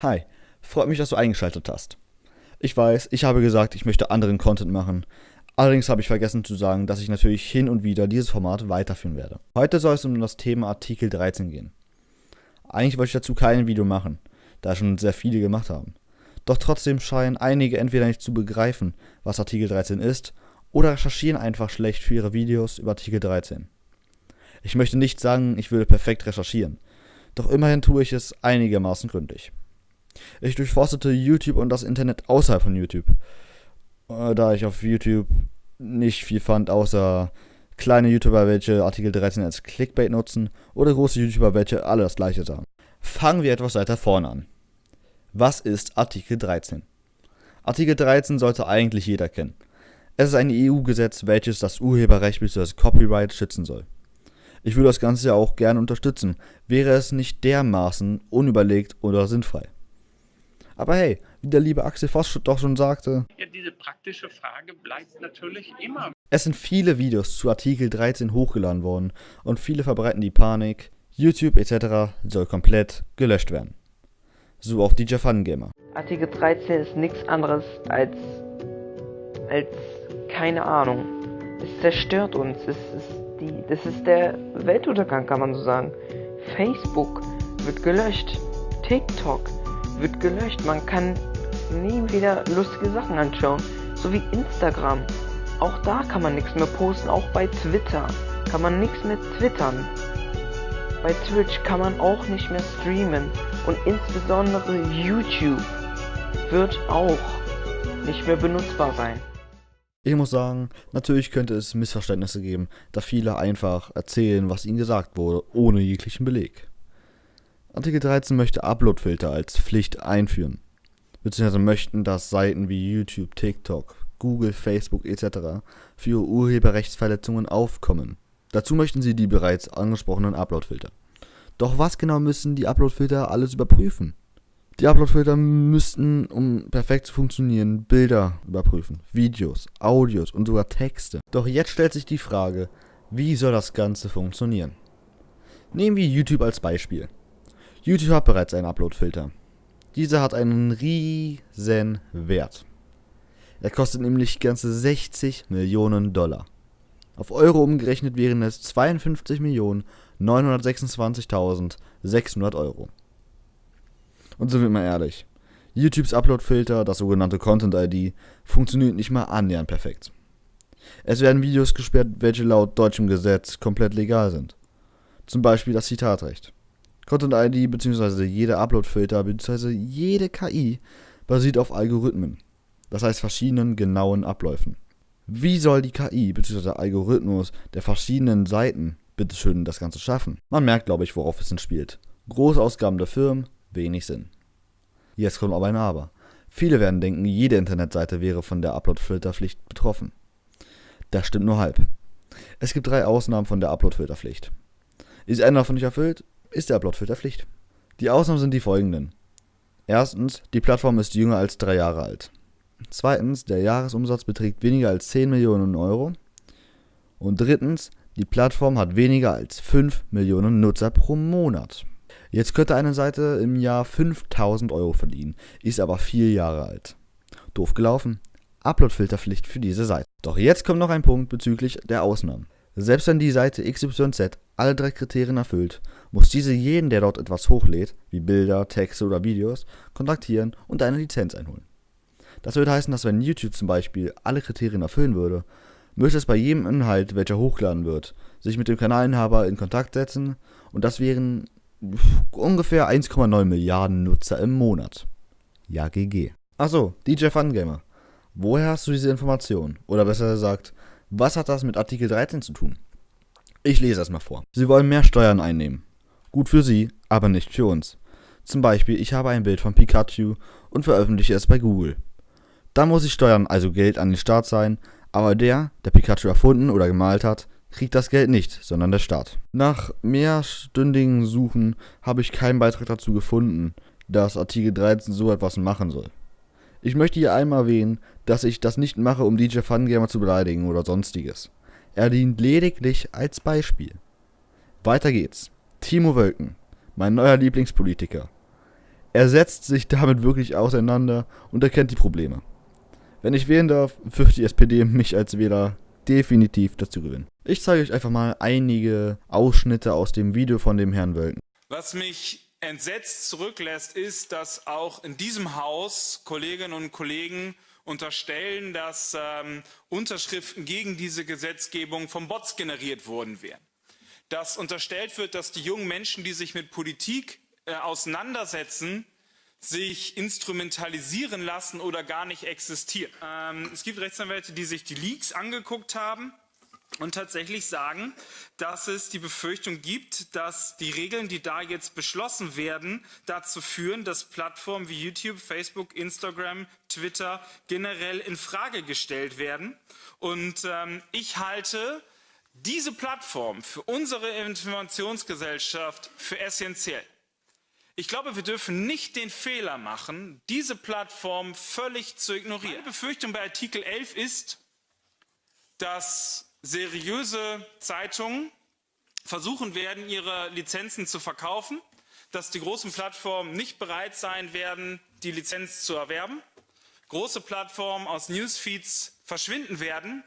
Hi, freut mich, dass du eingeschaltet hast. Ich weiß, ich habe gesagt, ich möchte anderen Content machen. Allerdings habe ich vergessen zu sagen, dass ich natürlich hin und wieder dieses Format weiterführen werde. Heute soll es um das Thema Artikel 13 gehen. Eigentlich wollte ich dazu kein Video machen, da schon sehr viele gemacht haben. Doch trotzdem scheinen einige entweder nicht zu begreifen, was Artikel 13 ist, oder recherchieren einfach schlecht für ihre Videos über Artikel 13. Ich möchte nicht sagen, ich würde perfekt recherchieren, doch immerhin tue ich es einigermaßen gründlich. Ich durchforstete YouTube und das Internet außerhalb von YouTube, äh, da ich auf YouTube nicht viel fand, außer kleine YouTuber, welche Artikel 13 als Clickbait nutzen, oder große YouTuber, welche alle das gleiche sagen. Fangen wir etwas weiter vorne an. Was ist Artikel 13? Artikel 13 sollte eigentlich jeder kennen. Es ist ein EU-Gesetz, welches das Urheberrecht bzw. Copyright schützen soll. Ich würde das Ganze ja auch gerne unterstützen, wäre es nicht dermaßen unüberlegt oder sinnfrei. Aber hey, wie der liebe Axel Voss doch schon sagte, ja, diese praktische Frage bleibt natürlich immer. Es sind viele Videos zu Artikel 13 hochgeladen worden und viele verbreiten die Panik, YouTube etc. soll komplett gelöscht werden. So auch DJ Fun Gamer. Artikel 13 ist nichts anderes als als keine Ahnung. Es zerstört uns. Es ist die, das ist der Weltuntergang, kann man so sagen. Facebook wird gelöscht. TikTok wird gelöscht. Man kann nie wieder lustige Sachen anschauen. So wie Instagram. Auch da kann man nichts mehr posten. Auch bei Twitter kann man nichts mehr twittern. Bei Twitch kann man auch nicht mehr streamen. Und insbesondere YouTube wird auch nicht mehr benutzbar sein. Ich muss sagen, natürlich könnte es Missverständnisse geben, da viele einfach erzählen, was ihnen gesagt wurde, ohne jeglichen Beleg. Artikel 13 möchte Uploadfilter als Pflicht einführen, beziehungsweise möchten, dass Seiten wie YouTube, TikTok, Google, Facebook etc. für Urheberrechtsverletzungen aufkommen. Dazu möchten sie die bereits angesprochenen Uploadfilter. Doch was genau müssen die Uploadfilter alles überprüfen? Die Uploadfilter müssten, um perfekt zu funktionieren, Bilder überprüfen, Videos, Audios und sogar Texte. Doch jetzt stellt sich die Frage, wie soll das Ganze funktionieren? Nehmen wir YouTube als Beispiel. YouTube hat bereits einen Upload-Filter. Dieser hat einen riesen Wert. Er kostet nämlich ganze 60 Millionen Dollar. Auf Euro umgerechnet wären es 52.926.600 Euro. Und sind wir mal ehrlich, YouTubes Upload-Filter, das sogenannte Content-ID, funktioniert nicht mal annähernd perfekt. Es werden Videos gesperrt, welche laut deutschem Gesetz komplett legal sind. Zum Beispiel das Zitatrecht. Content ID bzw. jeder Upload-Filter bzw. jede KI basiert auf Algorithmen, das heißt verschiedenen genauen Abläufen. Wie soll die KI bzw. Algorithmus der verschiedenen Seiten bitteschön das Ganze schaffen? Man merkt, glaube ich, worauf es spielt. Großausgaben der Firmen, wenig Sinn. Jetzt kommt aber ein Aber. Viele werden denken, jede Internetseite wäre von der Upload-Filterpflicht betroffen. Das stimmt nur halb. Es gibt drei Ausnahmen von der Upload-Filterpflicht. Ist einer davon nicht erfüllt, ist der Upload-Filter Pflicht. Die Ausnahmen sind die folgenden. Erstens, die Plattform ist jünger als drei Jahre alt. Zweitens, der Jahresumsatz beträgt weniger als 10 Millionen Euro. Und drittens, die Plattform hat weniger als 5 Millionen Nutzer pro Monat. Jetzt könnte eine Seite im Jahr 5000 Euro verdienen, ist aber vier Jahre alt. Doof gelaufen. Upload-Filterpflicht für diese Seite. Doch jetzt kommt noch ein Punkt bezüglich der Ausnahmen. Selbst wenn die Seite XYZ alle drei Kriterien erfüllt, muss diese jeden, der dort etwas hochlädt, wie Bilder, Texte oder Videos, kontaktieren und eine Lizenz einholen. Das würde heißen, dass wenn YouTube zum Beispiel alle Kriterien erfüllen würde, müsste es bei jedem Inhalt, welcher hochladen wird, sich mit dem Kanalinhaber in Kontakt setzen und das wären ungefähr 1,9 Milliarden Nutzer im Monat. Ja, GG. Achso, DJ Fungamer. Woher hast du diese Information? Oder besser gesagt, was hat das mit Artikel 13 zu tun? Ich lese es mal vor. Sie wollen mehr Steuern einnehmen. Gut für Sie, aber nicht für uns. Zum Beispiel, ich habe ein Bild von Pikachu und veröffentliche es bei Google. Dann muss ich Steuern, also Geld an den Staat sein, aber der, der Pikachu erfunden oder gemalt hat, kriegt das Geld nicht, sondern der Staat. Nach mehrstündigen Suchen habe ich keinen Beitrag dazu gefunden, dass Artikel 13 so etwas machen soll. Ich möchte hier einmal erwähnen, dass ich das nicht mache, um DJ Fungamer zu beleidigen oder sonstiges. Er dient lediglich als Beispiel. Weiter geht's. Timo Wölken, mein neuer Lieblingspolitiker. Er setzt sich damit wirklich auseinander und erkennt die Probleme. Wenn ich wählen darf, wird die SPD mich als Wähler definitiv dazu gewinnen. Ich zeige euch einfach mal einige Ausschnitte aus dem Video von dem Herrn Wölken. Was mich entsetzt zurücklässt, ist, dass auch in diesem Haus Kolleginnen und Kollegen unterstellen, dass ähm, Unterschriften gegen diese Gesetzgebung von Bots generiert worden wären. Dass unterstellt wird, dass die jungen Menschen, die sich mit Politik äh, auseinandersetzen, sich instrumentalisieren lassen oder gar nicht existieren. Ähm, es gibt Rechtsanwälte, die sich die Leaks angeguckt haben und tatsächlich sagen, dass es die Befürchtung gibt, dass die Regeln, die da jetzt beschlossen werden, dazu führen, dass Plattformen wie YouTube, Facebook, Instagram, Twitter generell in Frage gestellt werden. Und ähm, ich halte diese Plattform für unsere Informationsgesellschaft für essentiell. Ich glaube, wir dürfen nicht den Fehler machen, diese Plattform völlig zu ignorieren. Meine Befürchtung bei Artikel 11 ist, dass seriöse Zeitungen versuchen werden, ihre Lizenzen zu verkaufen, dass die großen Plattformen nicht bereit sein werden, die Lizenz zu erwerben, große Plattformen aus Newsfeeds verschwinden werden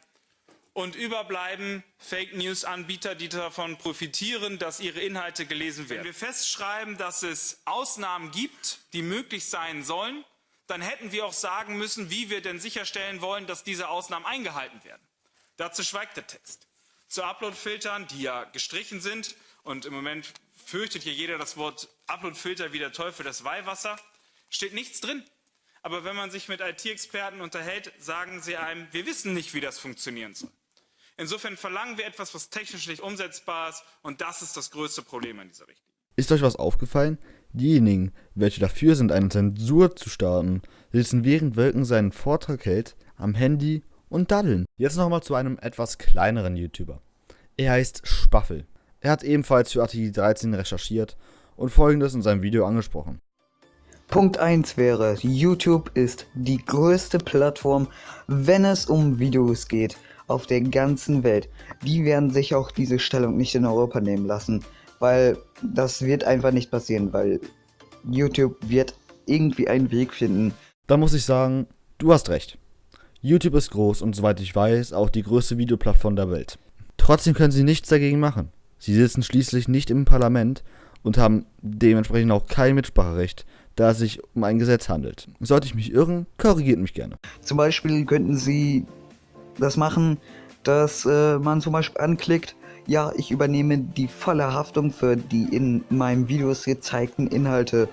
und überbleiben Fake News Anbieter, die davon profitieren, dass ihre Inhalte gelesen werden. Wenn wir festschreiben, dass es Ausnahmen gibt, die möglich sein sollen, dann hätten wir auch sagen müssen, wie wir denn sicherstellen wollen, dass diese Ausnahmen eingehalten werden. Dazu schweigt der Text. Zu Upload-Filtern, die ja gestrichen sind, und im Moment fürchtet hier jeder das Wort Upload-Filter wie der Teufel das Weihwasser, steht nichts drin. Aber wenn man sich mit IT-Experten unterhält, sagen sie einem, wir wissen nicht, wie das funktionieren soll. Insofern verlangen wir etwas, was technisch nicht umsetzbar ist, und das ist das größte Problem in dieser Richtlinie. Ist euch was aufgefallen? Diejenigen, welche dafür sind, eine Zensur zu starten, sitzen während Wölken seinen Vortrag hält am Handy und daddeln. Jetzt nochmal zu einem etwas kleineren YouTuber. Er heißt Spaffel. Er hat ebenfalls für Artikel 13 recherchiert und folgendes in seinem Video angesprochen. Punkt 1 wäre, YouTube ist die größte Plattform, wenn es um Videos geht, auf der ganzen Welt. Die werden sich auch diese Stellung nicht in Europa nehmen lassen, weil das wird einfach nicht passieren, weil YouTube wird irgendwie einen Weg finden. Da muss ich sagen, du hast recht. YouTube ist groß und soweit ich weiß auch die größte Videoplattform der Welt. Trotzdem können sie nichts dagegen machen. Sie sitzen schließlich nicht im Parlament und haben dementsprechend auch kein Mitspracherecht, da es sich um ein Gesetz handelt. Sollte ich mich irren, korrigiert mich gerne. Zum Beispiel könnten sie das machen, dass äh, man zum Beispiel anklickt, ja, ich übernehme die volle Haftung für die in meinem Videos gezeigten Inhalte.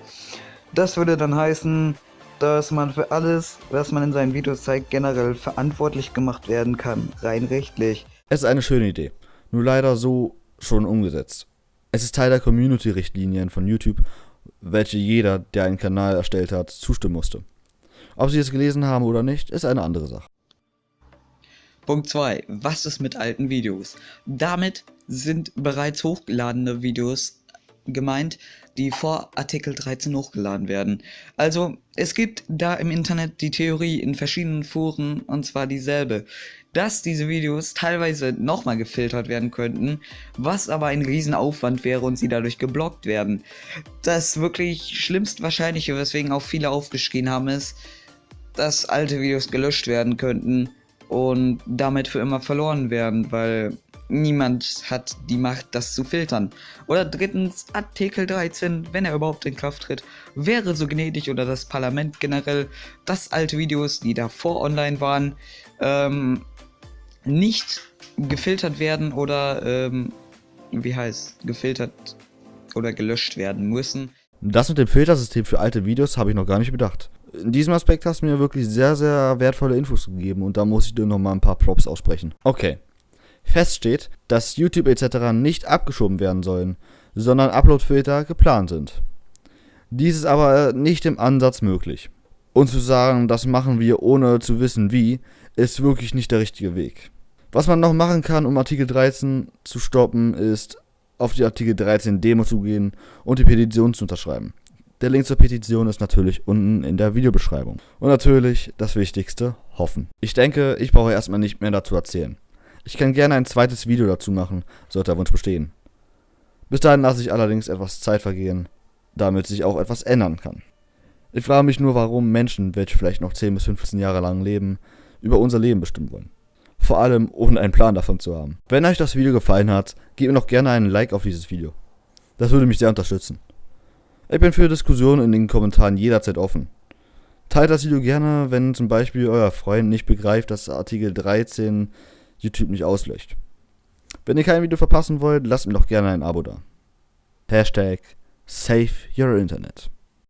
Das würde dann heißen, dass man für alles, was man in seinen Videos zeigt, generell verantwortlich gemacht werden kann, rein rechtlich. Es ist eine schöne Idee, nur leider so schon umgesetzt. Es ist Teil der Community-Richtlinien von YouTube, welche jeder, der einen Kanal erstellt hat, zustimmen musste. Ob sie es gelesen haben oder nicht, ist eine andere Sache. Punkt 2. Was ist mit alten Videos? Damit sind bereits hochgeladene Videos gemeint, die vor Artikel 13 hochgeladen werden. Also es gibt da im Internet die Theorie in verschiedenen Foren und zwar dieselbe, dass diese Videos teilweise nochmal gefiltert werden könnten, was aber ein Riesenaufwand wäre und sie dadurch geblockt werden. Das wirklich schlimmst wahrscheinliche, weswegen auch viele aufgeschrien haben, ist, dass alte Videos gelöscht werden könnten und damit für immer verloren werden, weil niemand hat die Macht, das zu filtern. Oder drittens, Artikel 13, wenn er überhaupt in Kraft tritt, wäre so gnädig oder das Parlament generell, dass alte Videos, die davor online waren, ähm, nicht gefiltert werden oder, ähm, wie heißt, gefiltert oder gelöscht werden müssen. Das mit dem Filtersystem für alte Videos habe ich noch gar nicht bedacht. In diesem Aspekt hast du mir wirklich sehr, sehr wertvolle Infos gegeben und da muss ich dir noch mal ein paar Props aussprechen. Okay, feststeht, dass YouTube etc. nicht abgeschoben werden sollen, sondern Uploadfilter geplant sind. Dies ist aber nicht im Ansatz möglich. Und zu sagen, das machen wir ohne zu wissen wie, ist wirklich nicht der richtige Weg. Was man noch machen kann, um Artikel 13 zu stoppen, ist auf die Artikel 13 Demo zu gehen und die Petition zu unterschreiben. Der Link zur Petition ist natürlich unten in der Videobeschreibung. Und natürlich das Wichtigste, hoffen. Ich denke, ich brauche erstmal nicht mehr dazu erzählen. Ich kann gerne ein zweites Video dazu machen, sollte der Wunsch bestehen. Bis dahin lasse ich allerdings etwas Zeit vergehen, damit sich auch etwas ändern kann. Ich frage mich nur, warum Menschen, welche vielleicht noch 10 bis 15 Jahre lang leben, über unser Leben bestimmen wollen. Vor allem ohne einen Plan davon zu haben. Wenn euch das Video gefallen hat, gebt mir noch gerne einen Like auf dieses Video. Das würde mich sehr unterstützen. Ich bin für Diskussionen in den Kommentaren jederzeit offen. Teilt das Video gerne, wenn zum Beispiel euer Freund nicht begreift, dass Artikel 13 YouTube nicht auslöscht. Wenn ihr kein Video verpassen wollt, lasst mir doch gerne ein Abo da. Hashtag Save Your Internet.